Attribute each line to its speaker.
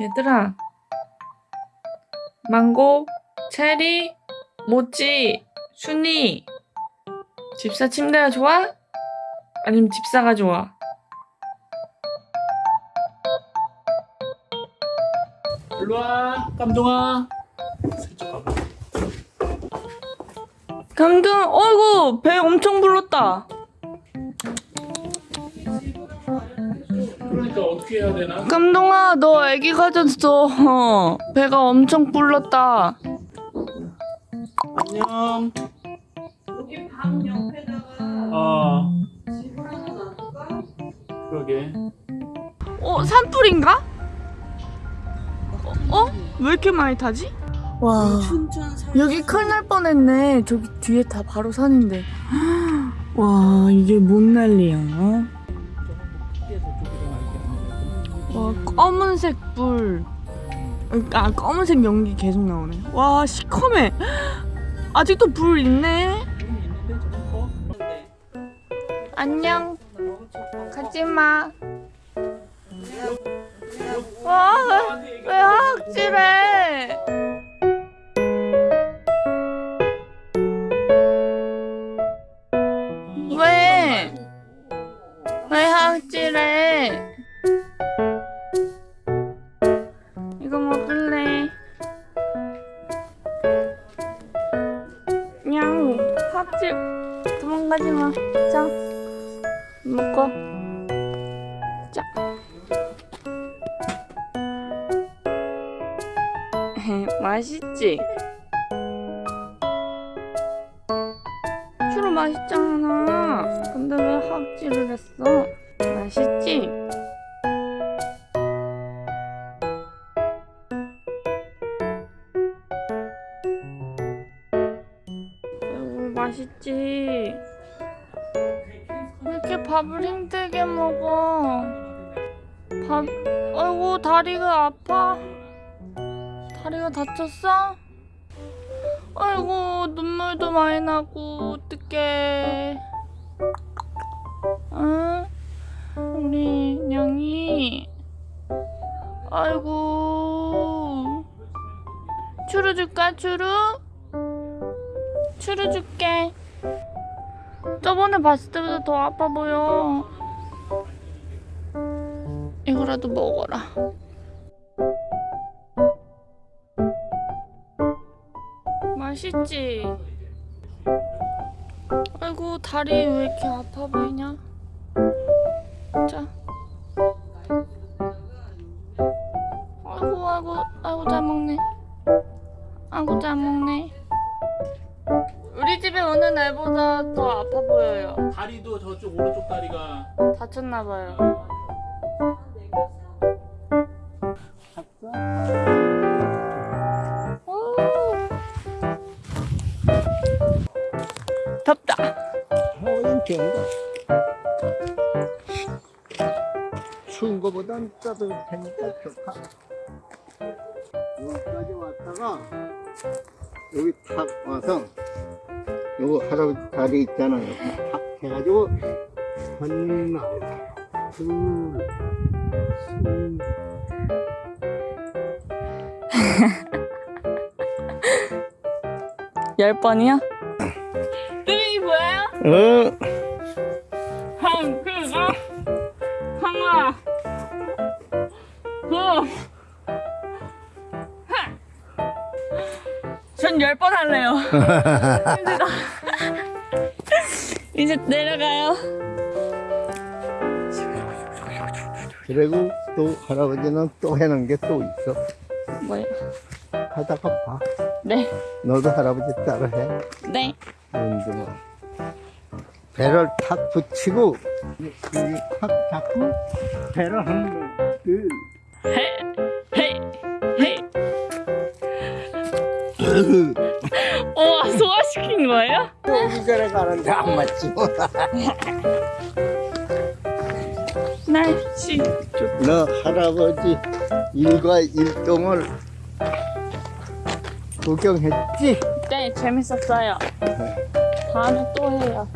Speaker 1: 얘들아 망고, 체리, 모찌, 순이 집사 침대가 좋아? 아니면 집사가 좋아?
Speaker 2: 일로와 깜동아 살짝 가봐
Speaker 1: 강등 어이구 배 엄청 불렀다
Speaker 2: 그러니까 어떻게 해야 되나?
Speaker 1: 감동아 너 애기 가졌어 어, 배가 엄청 불렀다
Speaker 2: 안녕
Speaker 3: 여기 방 옆에다가
Speaker 2: 어
Speaker 3: 집을 하나 놔둘까?
Speaker 2: 그러게
Speaker 1: 어 산불인가? 어? 어? 왜 이렇게 많이 타지?
Speaker 3: 와살
Speaker 1: 여기 큰일 날 뻔했네 저기 뒤에 다 바로 산인데 와 이게 뭔 난리야 와 검은색 불. 아 검은색 연기 계속 나오네. 와 시커매. 아직도 불 있네. 안녕. 가지 마. 와 왜 왜 학질해? 왜? 왜 학질해? 합질 도망가지 마. 자 먹고. 자. 맛있지? 추루 맛있잖아. 근데 왜 학질을 했어? 맛있지? 맛있지. 왜 이렇게 밥을 힘들게 먹어? 밥, 아이고 다리가 아파. 다리가 다쳤어? 아이고 눈물도 많이 나고 어떡해. 응? 우리 냥이. 아이고. 추루 줄까 추루? 추루 줄게. 저번에 봤을 때보다 더 아파 보여. 이거라도 먹어라. 맛있지? 아이고 다리 왜 이렇게 아파 보이냐? 자. 아이고 아이고 아이고 잘 먹네. 아이고 잘 먹네. 애보다 더 아파 보여요.
Speaker 2: 다리도 저쪽 오른쪽 다리가
Speaker 1: 다쳤나 봐요. 오. 덥다.
Speaker 4: 추운 거보단 따뜻하니까 좋다. 여기까지 왔다가 여기 탁 와서 요거 할아버지 다리 있잖아요. 탁 해가지고 둘, 셋.
Speaker 1: 열 번이요? 뜨이 뭐예요?
Speaker 4: 어,
Speaker 1: 한, 그, 어? 하나, 둘, 전 열 번 할래요. 힘들다. 이제 내려가요.
Speaker 4: 그리고 또 할아버지는 또 해놓은 게 또 있어.
Speaker 1: 뭐예요?
Speaker 4: 하다가 봐.
Speaker 1: 네,
Speaker 4: 너도 할아버지 따라 해.
Speaker 1: 네.
Speaker 4: 이제 뭐 배를 탁 붙이고 여기 탁 잡고 배를 한 번, 둘,
Speaker 1: 헤, 헤, 헤. 우와, 소화시킨 거예요?
Speaker 4: 여기 그래 가는데 안 맞지 뭐.
Speaker 1: 날씨.
Speaker 4: 너 할아버지 일과 일동을 구경했지?
Speaker 1: 네, 재밌었어요. 다음에 또 해요.